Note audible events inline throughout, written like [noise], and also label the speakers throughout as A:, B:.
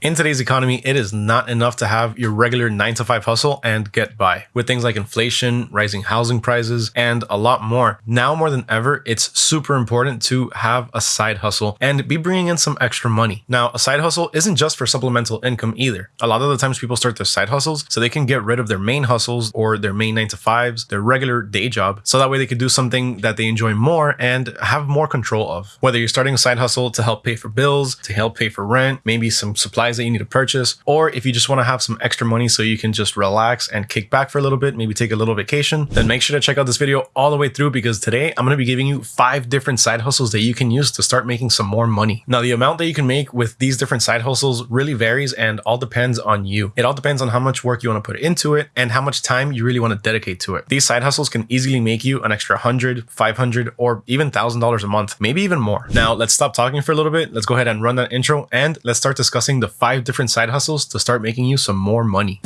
A: In today's economy, it is not enough to have your regular 9 to 5 hustle and get by. With things like inflation, rising housing prices, and a lot more, now more than ever, it's super important to have a side hustle and be bringing in some extra money. Now, a side hustle isn't just for supplemental income either. A lot of the times people start their side hustles so they can get rid of their main hustles or their main 9 to 5s, their regular day job, so that way they could do something that they enjoy more and have more control of. Whether you're starting a side hustle to help pay for bills, to help pay for rent, maybe some supply supplies that you need to purchase, or if you just want to have some extra money so you can just relax and kick back for a little bit, maybe take a little vacation, then make sure to check out this video all the way through because today I'm going to be giving you five different side hustles that you can use to start making some more money. Now, the amount that you can make with these different side hustles really varies and all depends on you. It all depends on how much work you want to put into it and how much time you really want to dedicate to it. These side hustles can easily make you an extra 100, 500, or even $1,000 a month, maybe even more. Now, let's stop talking for a little bit. Let's go ahead and run that intro and let's start discussing the five different side hustles to start making you some more money.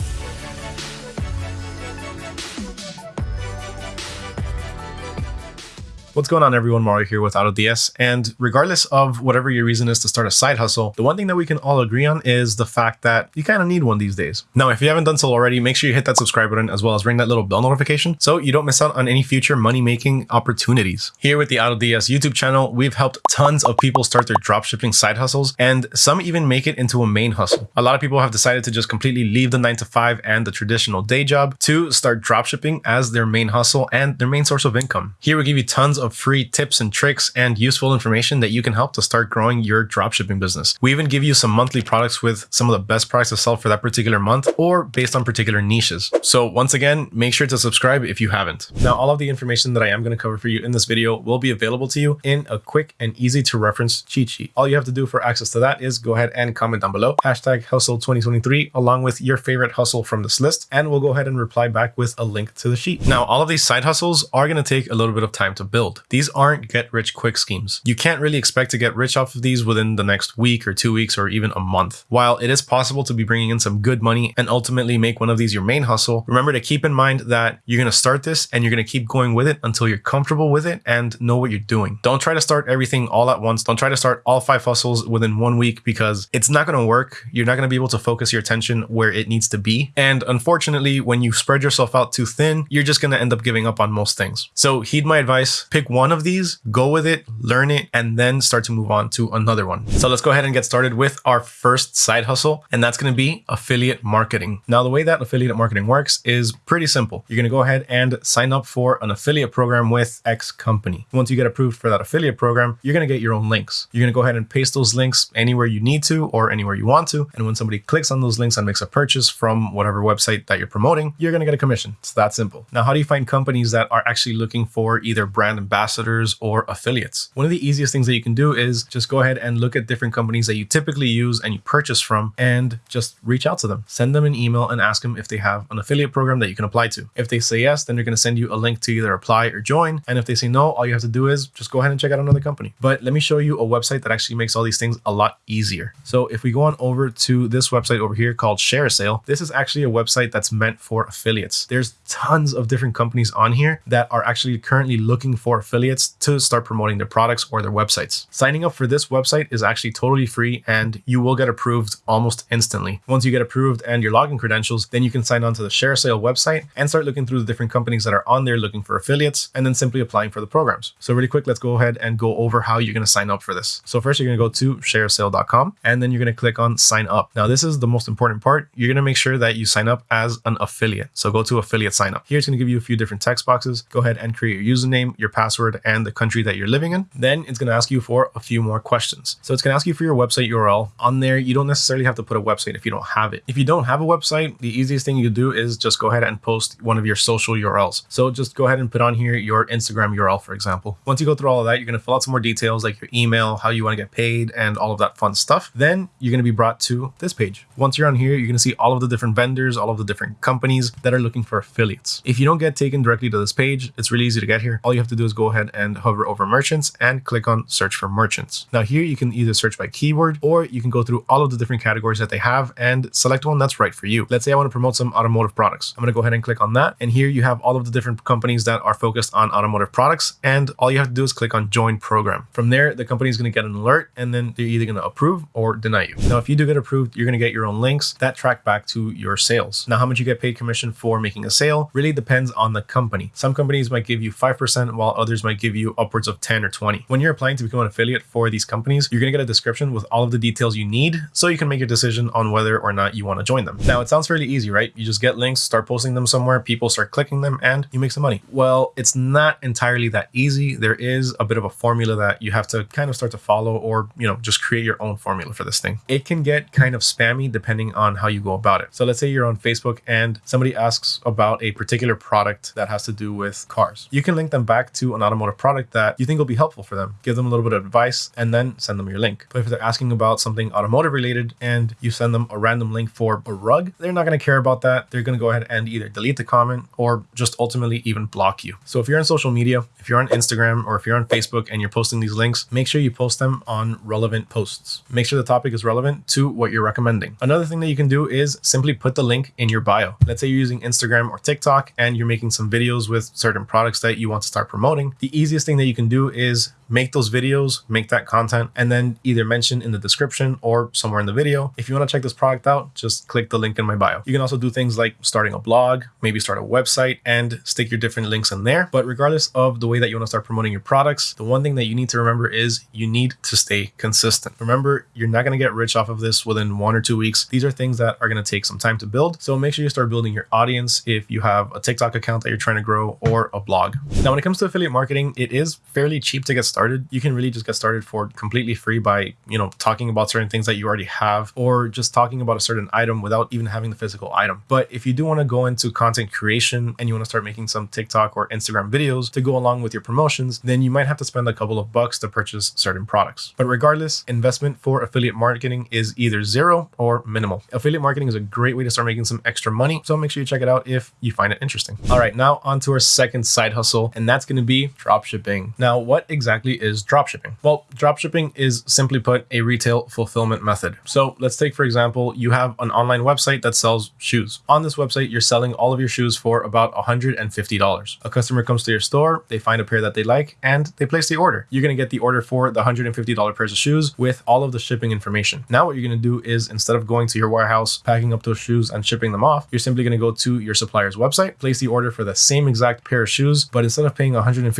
A: What's going on everyone, Mario here with AutoDS, and regardless of whatever your reason is to start a side hustle, the one thing that we can all agree on is the fact that you kind of need one these days. Now, if you haven't done so already, make sure you hit that subscribe button as well as ring that little bell notification so you don't miss out on any future money-making opportunities. Here with the AutoDS YouTube channel, we've helped tons of people start their dropshipping side hustles, and some even make it into a main hustle. A lot of people have decided to just completely leave the 9 to 5 and the traditional day job to start dropshipping as their main hustle and their main source of income. Here we give you tons of free tips and tricks and useful information that you can help to start growing your dropshipping business. We even give you some monthly products with some of the best products to sell for that particular month or based on particular niches. So once again, make sure to subscribe if you haven't. Now, all of the information that I am going to cover for you in this video will be available to you in a quick and easy to reference cheat sheet. All you have to do for access to that is go ahead and comment down below, hashtag hustle 2023, along with your favorite hustle from this list, and we'll go ahead and reply back with a link to the sheet. Now, all of these side hustles are going to take a little bit of time to build. These aren't get rich quick schemes. You can't really expect to get rich off of these within the next week or two weeks or even a month. While it is possible to be bringing in some good money and ultimately make one of these your main hustle, remember to keep in mind that you're going to start this and you're going to keep going with it until you're comfortable with it and know what you're doing. Don't try to start everything all at once. Don't try to start all five hustles within one week because it's not going to work. You're not going to be able to focus your attention where it needs to be. And unfortunately, when you spread yourself out too thin, you're just going to end up giving up on most things. So heed my advice, pick one of these, go with it, learn it, and then start to move on to another one. So let's go ahead and get started with our first side hustle, and that's going to be affiliate marketing. Now, the way that affiliate marketing works is pretty simple. You're going to go ahead and sign up for an affiliate program with X company. Once you get approved for that affiliate program, you're going to get your own links. You're going to go ahead and paste those links anywhere you need to or anywhere you want to. And when somebody clicks on those links and makes a purchase from whatever website that you're promoting, you're going to get a commission. It's that simple. Now, how do you find companies that are actually looking for either brand ambassadors or affiliates. One of the easiest things that you can do is just go ahead and look at different companies that you typically use and you purchase from and just reach out to them. Send them an email and ask them if they have an affiliate program that you can apply to. If they say yes, then they're going to send you a link to either apply or join. And if they say no, all you have to do is just go ahead and check out another company. But let me show you a website that actually makes all these things a lot easier. So if we go on over to this website over here called ShareASale, this is actually a website that's meant for affiliates. There's tons of different companies on here that are actually currently looking for affiliates to start promoting their products or their websites. Signing up for this website is actually totally free and you will get approved almost instantly. Once you get approved and your login credentials, then you can sign on to the ShareASale website and start looking through the different companies that are on there looking for affiliates and then simply applying for the programs. So really quick, let's go ahead and go over how you're going to sign up for this. So first you're going to go to shareasale.com and then you're going to click on sign up. Now this is the most important part. You're going to make sure that you sign up as an affiliate. So go to affiliate sign up. Here it's going to give you a few different text boxes. Go ahead and create your username, your password, and the country that you're living in. Then it's going to ask you for a few more questions. So it's going to ask you for your website URL. On there, you don't necessarily have to put a website if you don't have it. If you don't have a website, the easiest thing you do is just go ahead and post one of your social URLs. So just go ahead and put on here your Instagram URL, for example. Once you go through all of that, you're going to fill out some more details like your email, how you want to get paid, and all of that fun stuff. Then you're going to be brought to this page. Once you're on here, you're going to see all of the different vendors, all of the different companies that are looking for affiliates. If you don't get taken directly to this page, it's really easy to get here. All you have to do is go go ahead and hover over merchants and click on search for merchants. Now here you can either search by keyword or you can go through all of the different categories that they have and select one that's right for you. Let's say I want to promote some automotive products. I'm going to go ahead and click on that. And here you have all of the different companies that are focused on automotive products. And all you have to do is click on join program. From there, the company is going to get an alert and then they're either going to approve or deny you. Now, if you do get approved, you're going to get your own links that track back to your sales. Now, how much you get paid commission for making a sale really depends on the company. Some companies might give you 5% while others might give you upwards of 10 or 20. When you're applying to become an affiliate for these companies, you're going to get a description with all of the details you need so you can make your decision on whether or not you want to join them. Now, it sounds fairly easy, right? You just get links, start posting them somewhere, people start clicking them, and you make some money. Well, it's not entirely that easy. There is a bit of a formula that you have to kind of start to follow or, you know, just create your own formula for this thing. It can get kind of spammy depending on how you go about it. So let's say you're on Facebook and somebody asks about a particular product that has to do with cars. You can link them back to an automotive product that you think will be helpful for them. Give them a little bit of advice and then send them your link. But if they're asking about something automotive related and you send them a random link for a rug, they're not going to care about that. They're going to go ahead and either delete the comment or just ultimately even block you. So if you're on social media, if you're on Instagram or if you're on Facebook and you're posting these links, make sure you post them on relevant posts. Make sure the topic is relevant to what you're recommending. Another thing that you can do is simply put the link in your bio. Let's say you're using Instagram or TikTok and you're making some videos with certain products that you want to start promoting. The easiest thing that you can do is make those videos, make that content, and then either mention in the description or somewhere in the video. If you want to check this product out, just click the link in my bio. You can also do things like starting a blog, maybe start a website and stick your different links in there. But regardless of the way that you want to start promoting your products, the one thing that you need to remember is you need to stay consistent. Remember, you're not going to get rich off of this within one or two weeks. These are things that are going to take some time to build. So make sure you start building your audience if you have a TikTok account that you're trying to grow or a blog. Now, when it comes to affiliate marketing, it is fairly cheap to get started. You can really just get started for completely free by, you know, talking about certain things that you already have or just talking about a certain item without even having the physical item. But if you do want to go into content creation and you want to start making some TikTok or Instagram videos to go along with your promotions, then you might have to spend a couple of bucks to purchase certain products. But regardless, investment for affiliate marketing is either zero or minimal. Affiliate marketing is a great way to start making some extra money. So make sure you check it out if you find it interesting. All right, now on to our second side hustle, and that's going to be drop shipping. Now, what exactly is drop shipping? Well, drop shipping is simply put a retail fulfillment method. So let's take, for example, you have an online website that sells shoes. On this website, you're selling all of your shoes for about $150. A customer comes to your store, they find a pair that they like, and they place the order. You're going to get the order for the $150 pairs of shoes with all of the shipping information. Now, what you're going to do is instead of going to your warehouse, packing up those shoes and shipping them off, you're simply going to go to your supplier's website, place the order for the same exact pair of shoes, but instead of paying $150,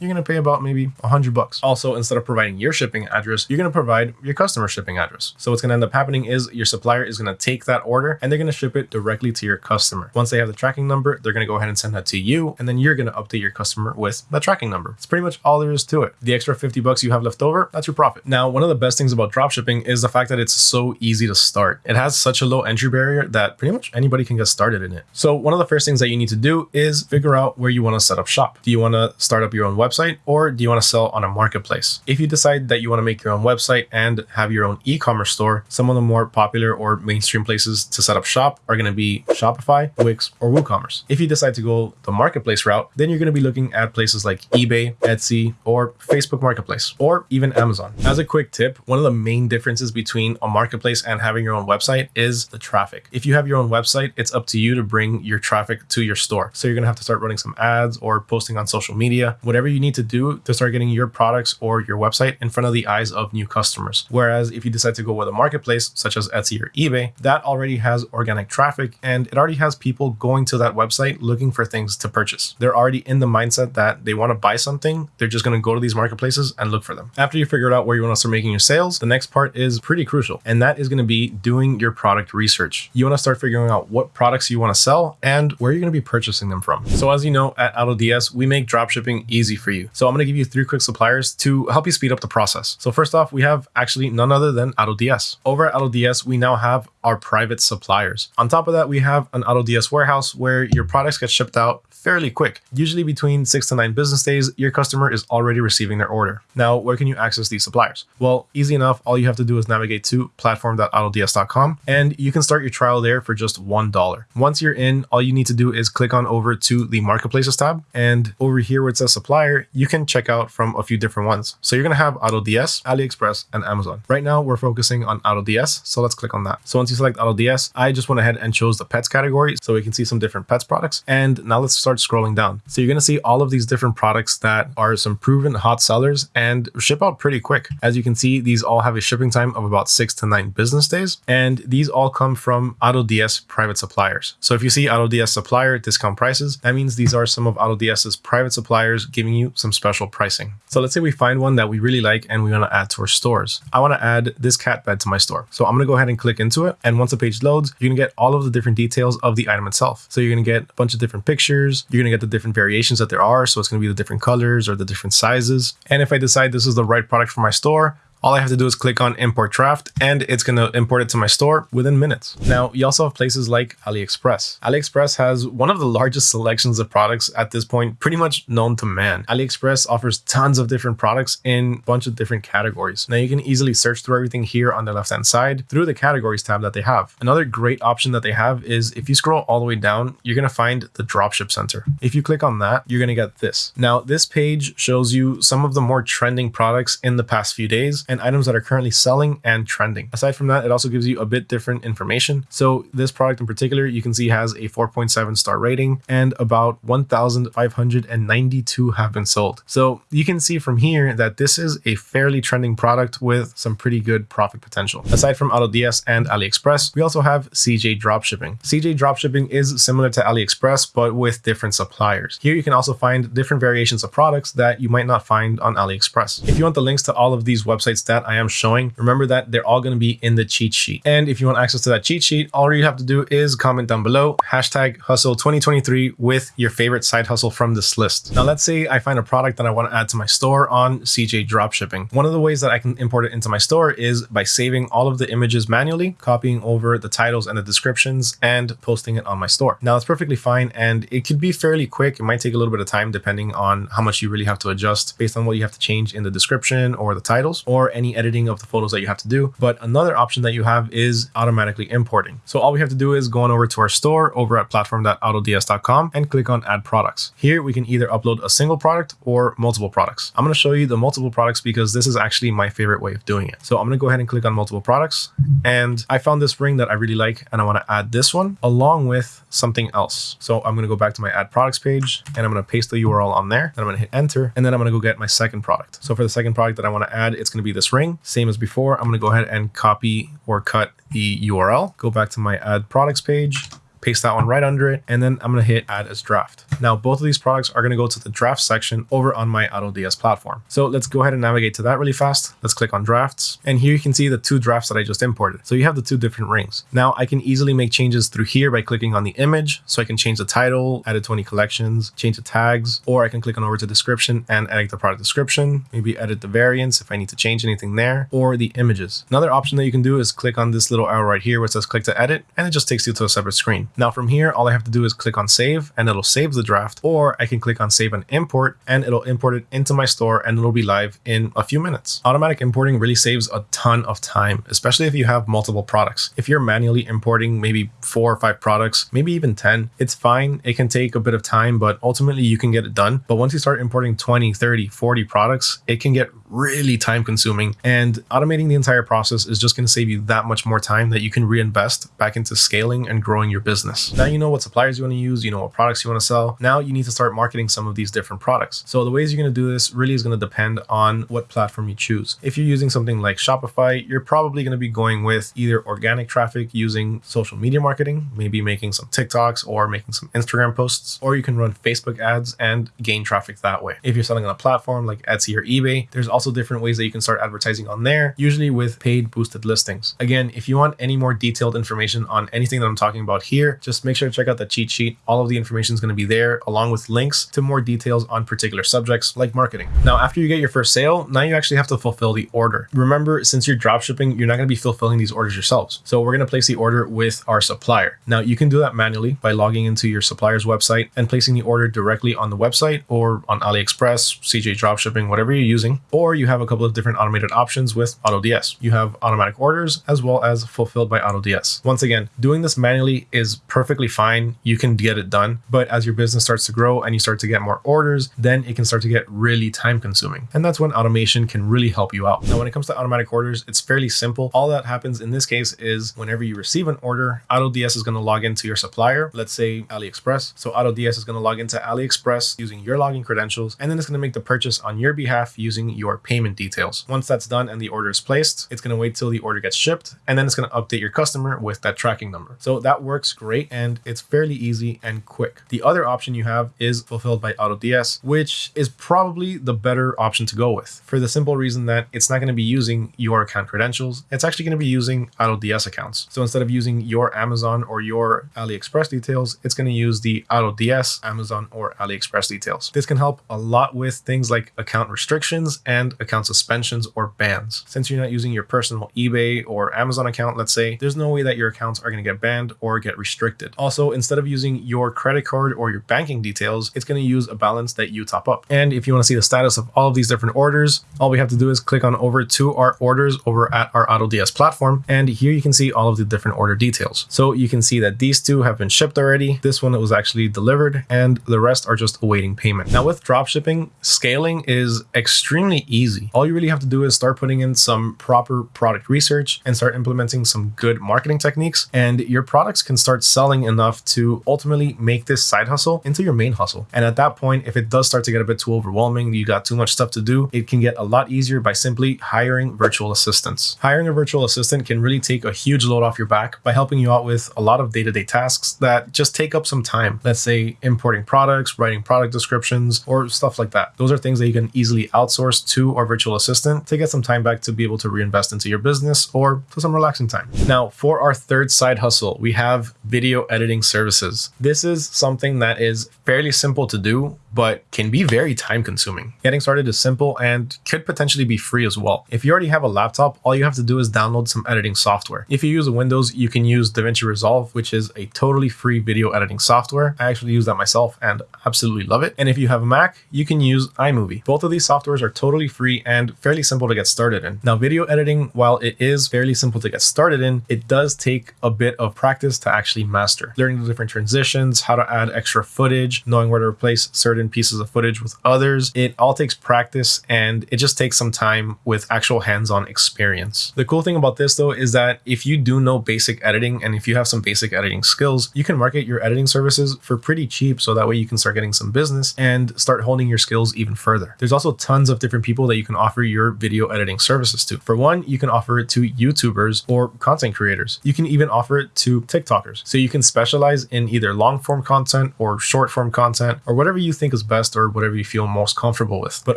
A: you're going to pay about maybe 100 bucks. Also, instead of providing your shipping address, you're going to provide your customer shipping address. So what's going to end up happening is your supplier is going to take that order and they're going to ship it directly to your customer. Once they have the tracking number, they're going to go ahead and send that to you, and then you're going to update your customer with that tracking number. It's pretty much all there is to it. The extra 50 bucks you have left over, that's your profit. Now, one of the best things about dropshipping is the fact that it's so easy to start. It has such a low entry barrier that pretty much anybody can get started in it. So one of the first things that you need to do is figure out where you want to set up shop. Do you want to start up your own website or do you want to sell on a marketplace? If you decide that you want to make your own website and have your own e-commerce store, some of the more popular or mainstream places to set up shop are going to be Shopify, Wix, or WooCommerce. If you decide to go the marketplace route, then you're going to be looking at places like eBay, Etsy, or Facebook Marketplace, or even Amazon. As a quick tip, one of the main differences between a marketplace and having your own website is the traffic. If you have your own website, it's up to you to bring your traffic to your store. So you're going to have to start running some ads or posting on social media, whatever you need to do to start getting your products or your website in front of the eyes of new customers. Whereas if you decide to go with a marketplace such as Etsy or eBay, that already has organic traffic and it already has people going to that website looking for things to purchase. They're already in the mindset that they want to buy something. They're just going to go to these marketplaces and look for them. After you figure out where you want to start making your sales, the next part is pretty crucial. And that is going to be doing your product research. You want to start figuring out what products you want to sell and where you're going to be purchasing them from. So as you know, at AutoDS, we make dropshipping easy for you. So I'm going to give you three quick suppliers to help you speed up the process. So first off, we have actually none other than AutoDS. Over at AutoDS, we now have our private suppliers. On top of that, we have an AutoDS warehouse where your products get shipped out fairly quick. Usually between six to nine business days, your customer is already receiving their order. Now, where can you access these suppliers? Well, easy enough. All you have to do is navigate to platform.autods.com and you can start your trial there for just $1. Once you're in, all you need to do is click on over to the marketplaces tab. And over here where it says supplier, you can check out from a few different ones. So you're going to have AutoDS, AliExpress, and Amazon. Right now, we're focusing on AutoDS. So let's click on that. So once you select AutoDS, I just went ahead and chose the pets category so we can see some different pets products. And now let's start scrolling down. So you're going to see all of these different products that are some proven hot sellers and ship out pretty quick. As you can see, these all have a shipping time of about six to nine business days. And these all come from AutoDS private suppliers. So if you see AutoDS supplier discount prices, that means these are some of AutoDS's private suppliers giving you some special pricing. So let's say we find one that we really like and we want to add to our stores. I want to add this cat bed to my store. So I'm going to go ahead and click into it. And once the page loads, you're to get all of the different details of the item itself. So you're to get a bunch of different pictures. You're to get the different variations that there are. So it's to be the different colors or the different sizes. And if I decide this is the right product for my store, all I have to do is click on import draft and it's going to import it to my store within minutes. Now, you also have places like AliExpress. AliExpress has one of the largest selections of products at this point, pretty much known to man. AliExpress offers tons of different products in a bunch of different categories. Now, you can easily search through everything here on the left-hand side through the categories tab that they have. Another great option that they have is if you scroll all the way down, you're going to find the dropship center. If you click on that, you're going to get this. Now, this page shows you some of the more trending products in the past few days and items that are currently selling and trending. Aside from that, it also gives you a bit different information. So this product in particular, you can see has a 4.7 star rating and about 1,592 have been sold. So you can see from here that this is a fairly trending product with some pretty good profit potential. Aside from AutoDS and AliExpress, we also have CJ Dropshipping. CJ Dropshipping is similar to AliExpress, but with different suppliers. Here you can also find different variations of products that you might not find on AliExpress. If you want the links to all of these websites that I am showing, remember that they're all going to be in the cheat sheet. And if you want access to that cheat sheet, all you have to do is comment down below, hashtag hustle 2023 with your favorite side hustle from this list. Now, let's say I find a product that I want to add to my store on CJ Dropshipping. One of the ways that I can import it into my store is by saving all of the images manually, copying over the titles and the descriptions and posting it on my store. Now, it's perfectly fine and it could be fairly quick. It might take a little bit of time depending on how much you really have to adjust based on what you have to change in the description or the titles or any editing of the photos that you have to do. But another option that you have is automatically importing. So all we have to do is go on over to our store over at platform.autods.com and click on add products. Here we can either upload a single product or multiple products. I'm going to show you the multiple products because this is actually my favorite way of doing it. So I'm going to go ahead and click on multiple products and I found this ring that I really like and I want to add this one along with something else. So I'm going to go back to my add products page and I'm going to paste the URL on there and I'm going to hit enter and then I'm going to go get my second product. So for the second product that I want to add, it's going to be this ring same as before. I'm going to go ahead and copy or cut the URL, go back to my add products page, paste that one right under it, and then I'm to hit add as draft. Now, both of these products are going to go to the draft section over on my AutoDS platform. So let's go ahead and navigate to that really fast. Let's click on drafts. And here you can see the two drafts that I just imported. So you have the two different rings. Now I can easily make changes through here by clicking on the image. So I can change the title, edit 20 collections, change the tags, or I can click on over to description and edit the product description, maybe edit the variants if I need to change anything there, or the images. Another option that you can do is click on this little arrow right here where it says click to edit, and it just takes you to a separate screen. Now from here, all I have to do is click on save and it'll save the draft, or I can click on save and import and it'll import it into my store and it'll be live in a few minutes. Automatic importing really saves a ton of time, especially if you have multiple products. If you're manually importing maybe four or five products, maybe even 10, it's fine. It can take a bit of time, but ultimately you can get it done. But once you start importing 20, 30, 40 products, it can get really time consuming and automating the entire process is just going to save you that much more time that you can reinvest back into scaling and growing your business. Now you know what suppliers you want to use, you know what products you want to sell. Now you need to start marketing some of these different products. So the ways you're going to do this really is going to depend on what platform you choose. If you're using something like Shopify, you're probably going to be going with either organic traffic using social media marketing, maybe making some TikToks or making some Instagram posts, or you can run Facebook ads and gain traffic that way. If you're selling on a platform like Etsy or eBay, there's also different ways that you can start advertising on there, usually with paid boosted listings. Again, if you want any more detailed information on anything that I'm talking about here, just make sure to check out the cheat sheet. All of the information is going to be there along with links to more details on particular subjects like marketing. Now, after you get your first sale, now you actually have to fulfill the order. Remember, since you're dropshipping, you're not going to be fulfilling these orders yourselves. So we're going to place the order with our supplier. Now you can do that manually by logging into your supplier's website and placing the order directly on the website or on AliExpress, CJ Dropshipping, whatever you're using, or you have a couple of different automated options with AutoDS. You have automatic orders as well as fulfilled by AutoDS. Once again, doing this manually is perfectly fine. You can get it done, but as your business starts to grow and you start to get more orders, then it can start to get really time consuming. And that's when automation can really help you out. Now, when it comes to automatic orders, it's fairly simple. All that happens in this case is whenever you receive an order, AutoDS is going to log into your supplier, let's say AliExpress. So AutoDS is going to log into AliExpress using your login credentials, and then it's going to make the purchase on your behalf using your payment details. Once that's done and the order is placed, it's going to wait till the order gets shipped, and then it's going to update your customer with that tracking number. So that works great and it's fairly easy and quick. The other option you have is fulfilled by AutoDS, which is probably the better option to go with for the simple reason that it's not going to be using your account credentials. It's actually going to be using AutoDS accounts. So instead of using your Amazon or your AliExpress details, it's going to use the AutoDS Amazon or AliExpress details. This can help a lot with things like account restrictions and account suspensions or bans. Since you're not using your personal eBay or Amazon account, let's say, there's no way that your accounts are going to get banned or get restricted. Also, instead of using your credit card or your banking details, it's going to use a balance that you top up. And if you want to see the status of all of these different orders, all we have to do is click on over to our orders over at our AutoDS platform. And here you can see all of the different order details. So you can see that these two have been shipped already. This one was actually delivered and the rest are just awaiting payment. Now with dropshipping, scaling is extremely easy. All you really have to do is start putting in some proper product research and start implementing some good marketing techniques and your products can start selling enough to ultimately make this side hustle into your main hustle. And at that point, if it does start to get a bit too overwhelming, you got too much stuff to do, it can get a lot easier by simply hiring virtual assistants. Hiring a virtual assistant can really take a huge load off your back by helping you out with a lot of day-to-day tasks that just take up some time. Let's say importing products, writing product descriptions, or stuff like that. Those are things that you can easily outsource to our virtual assistant to get some time back to be able to reinvest into your business or for some relaxing time. Now, for our third side hustle, we have video editing services. This is something that is fairly simple to do, but can be very time consuming. Getting started is simple and could potentially be free as well. If you already have a laptop, all you have to do is download some editing software. If you use Windows, you can use DaVinci Resolve, which is a totally free video editing software. I actually use that myself and absolutely love it. And if you have a Mac, you can use iMovie. Both of these softwares are totally free and fairly simple to get started in. Now, video editing, while it is fairly simple to get started in, it does take a bit of practice to actually master. Learning the different transitions, how to add extra footage, knowing where to replace certain pieces of footage with others. It all takes practice and it just takes some time with actual hands-on experience. The cool thing about this though is that if you do know basic editing and if you have some basic editing skills, you can market your editing services for pretty cheap so that way you can start getting some business and start honing your skills even further. There's also tons of different people that you can offer your video editing services to. For one, you can offer it to YouTubers or content creators. You can even offer it to TikTokers. So you can specialize in either long form content or short form content or whatever you think is best or whatever you feel most comfortable with. But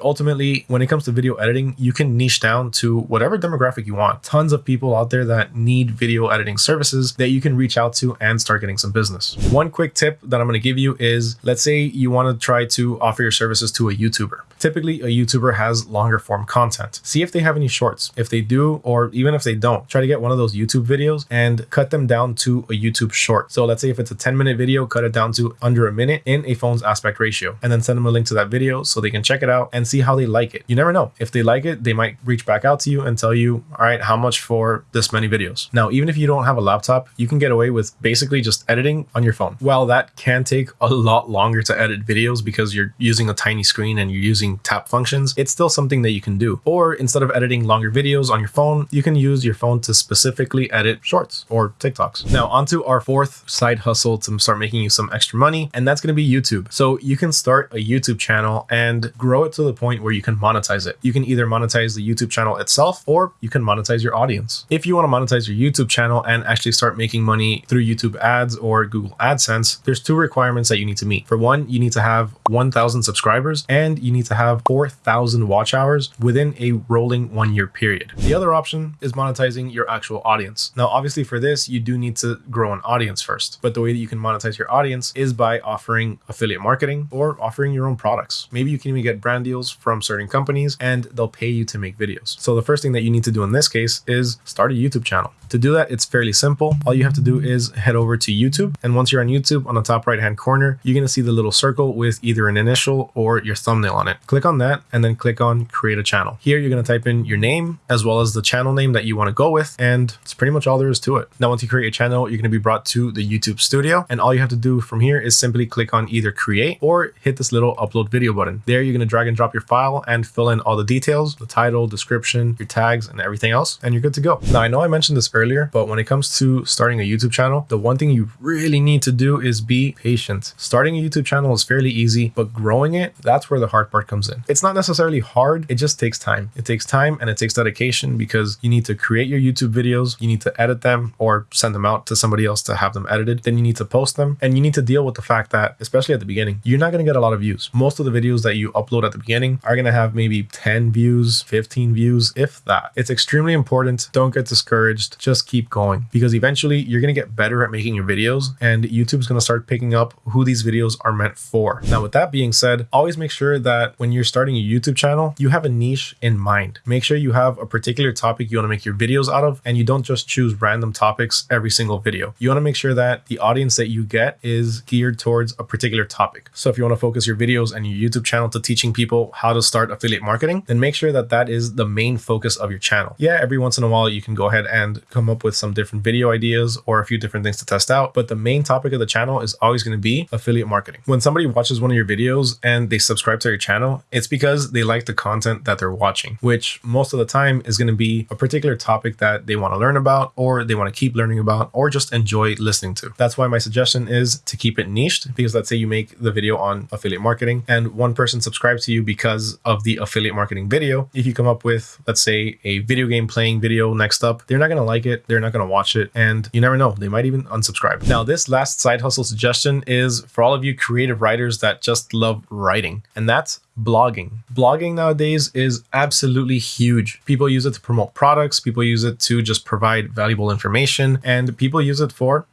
A: ultimately, when it comes to video editing, you can niche down to whatever demographic you want. Tons of people out there that need video editing services that you can reach out to and start getting some business. One quick tip that I'm going to give you is let's say you want to try to offer your services to a YouTuber. Typically, a YouTuber has longer form content. See if they have any shorts. If they do, or even if they don't, try to get one of those YouTube videos and cut them down to a YouTube short. So let's say if it's a 10 minute video, cut it down to under a minute in a phone's aspect ratio, and then send them a link to that video so they can check it out and see how they like it. You never know. If they like it, they might reach back out to you and tell you, all right, how much for this many videos? Now, even if you don't have a laptop, you can get away with basically just editing on your phone. While that can take a lot longer to edit videos because you're using a tiny screen and you're using tap functions, it's still something that you can do. Or instead of editing longer videos on your phone, you can use your phone to specifically edit shorts or TikToks. Now, onto our fourth side hustle to start making you some extra money, and that's going to be YouTube. So you can start a YouTube channel and grow it to the point where you can monetize it. You can either monetize the YouTube channel itself or you can monetize your audience. If you want to monetize your YouTube channel and actually start making money through YouTube ads or Google AdSense, there's two requirements that you need to meet. For one, you need to have 1,000 subscribers and you need to have 4,000 watch hours within a rolling one year period. The other option is monetizing your actual audience. Now, obviously for this, you do need to grow an audience first, but the way that you can monetize your audience is by offering affiliate marketing or offering your own products. Maybe you can even get brand deals from certain companies and they'll pay you to make videos. So the first thing that you need to do in this case is start a YouTube channel. To do that, it's fairly simple. All you have to do is head over to YouTube. And once you're on YouTube, on the top right hand corner, you're going to see the little circle with either an initial or your thumbnail on it. Click on that and then click on create a channel. Here you're going to type in your name as well as the channel name that you want to go with. And it's pretty much all there is to it. Now, once you create a channel, you're going to be brought to the YouTube studio. And all you have to do from here is simply click on either create or hit this little upload video button. There you're going to drag and drop your file and fill in all the details, the title, description, your tags, and everything else. And you're good to go. Now, I know I mentioned this earlier, but when it comes to starting a YouTube channel, the one thing you really need to do is be patient. Starting a YouTube channel is fairly easy, but growing it, that's where the hard part comes in. It's not necessarily hard. It just takes time. It takes time and it takes dedication because you need to create your YouTube videos. You need to edit them or send them out to somebody else to have them edited. Then you need to post them and you need to deal with the fact that, especially at the beginning, you're not going to get a lot of views. Most of the videos that you upload at the beginning are going to have maybe 10 views, 15 views, if that. It's extremely important. Don't get discouraged. Just keep going because eventually you're going to get better at making your videos and YouTube's going to start picking up who these videos are meant for. Now, with that being said, always make sure that when you're starting a YouTube channel, you have a niche in mind. Make sure you have a particular topic you want to make your videos out of, and you don't just choose random topics every single video. You want to make sure that the audience that you get is geared towards a particular topic. So if you want to focus your videos and your YouTube channel to teaching people how to start affiliate marketing, then make sure that that is the main focus of your channel. Yeah, every once in a while you can go ahead and come up with some different video ideas or a few different things to test out, but the main topic of the channel is always going to be affiliate marketing. When somebody watches one of your videos and they subscribe to your channel, it's because they like the content that they're watching, which most of the time is going to be a particular topic that they want to learn about or they want to keep learning about or just enjoy listening to. That's why my suggestion is to keep it niched because let's say you make the video on affiliate marketing and one person subscribes to you because of the affiliate marketing video. If you come up with, let's say, a video game playing video next up, they're not going to like it. They're not going to watch it. And you never know, they might even unsubscribe. Now, this last side hustle suggestion is for all of you creative writers that just love writing, and that's blogging. Blogging nowadays is absolutely huge. People use it to promote products, people use it to just provide valuable information, and people use it for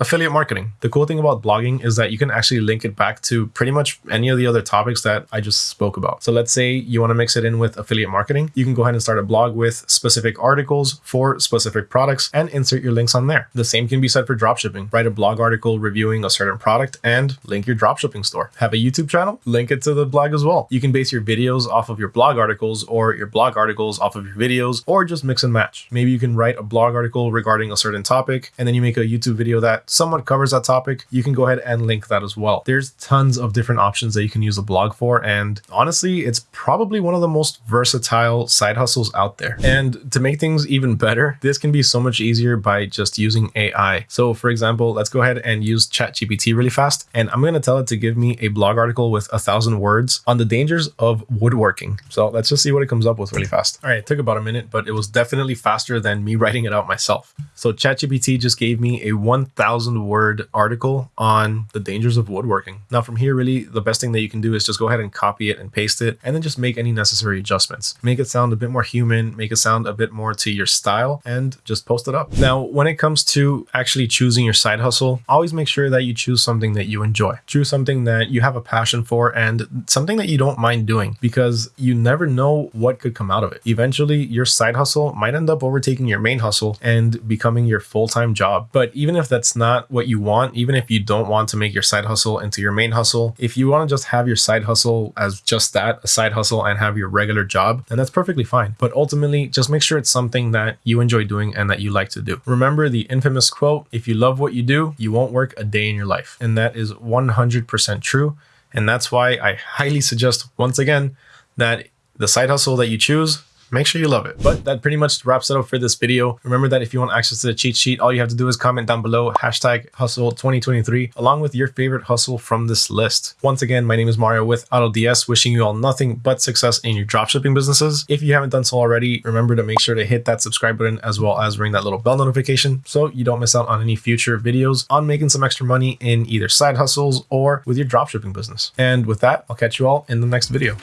A: affiliate marketing. The cool thing about blogging is that you can actually link it back to pretty much any of the other topics that I just spoke about. So let's say you want to mix it in with affiliate marketing. You can go ahead and start a blog with specific articles for specific products and insert your links on there. The same can be said for dropshipping. Write a blog article reviewing a certain product and link your dropshipping store. Have a YouTube channel? Link it to the blog as well. You can base your videos off of your blog articles or your blog articles off of your videos or just mix and match. Maybe you can write a blog article regarding a certain topic and then you make a YouTube video that somewhat covers that topic, you can go ahead and link that as well. There's tons of different options that you can use a blog for. And honestly, it's probably one of the most versatile side hustles out there. And to make things even better, this can be so much easier by just using AI. So for example, let's go ahead and use ChatGPT really fast. And I'm going to tell it to give me a blog article with a thousand words on the dangers of woodworking. So let's just see what it comes up with really fast. All right, it took about a minute, but it was definitely faster than me [laughs] writing it out myself. So ChatGPT just gave me a 1000 word article on the dangers of woodworking. Now from here, really the best thing that you can do is just go ahead and copy it and paste it and then just make any necessary adjustments. Make it sound a bit more human, make it sound a bit more to your style and just post it up. Now, when it comes to actually choosing your side hustle, always make sure that you choose something that you enjoy. Choose something that you have a passion for and something that you don't mind doing because you never know what could come out of it. Eventually, your side hustle might end up overtaking your main hustle and becoming your full-time job. But even if that's not what you want, even if you don't want to make your side hustle into your main hustle. If you want to just have your side hustle as just that, a side hustle, and have your regular job, then that's perfectly fine. But ultimately, just make sure it's something that you enjoy doing and that you like to do. Remember the infamous quote if you love what you do, you won't work a day in your life. And that is 100% true. And that's why I highly suggest, once again, that the side hustle that you choose make sure you love it. But that pretty much wraps it up for this video. Remember that if you want access to the cheat sheet, all you have to do is comment down below hashtag hustle 2023 along with your favorite hustle from this list. Once again, my name is Mario with AutoDS, wishing you all nothing but success in your dropshipping businesses. If you haven't done so already, remember to make sure to hit that subscribe button as well as ring that little bell notification so you don't miss out on any future videos on making some extra money in either side hustles or with your dropshipping business. And with that, I'll catch you all in the next video.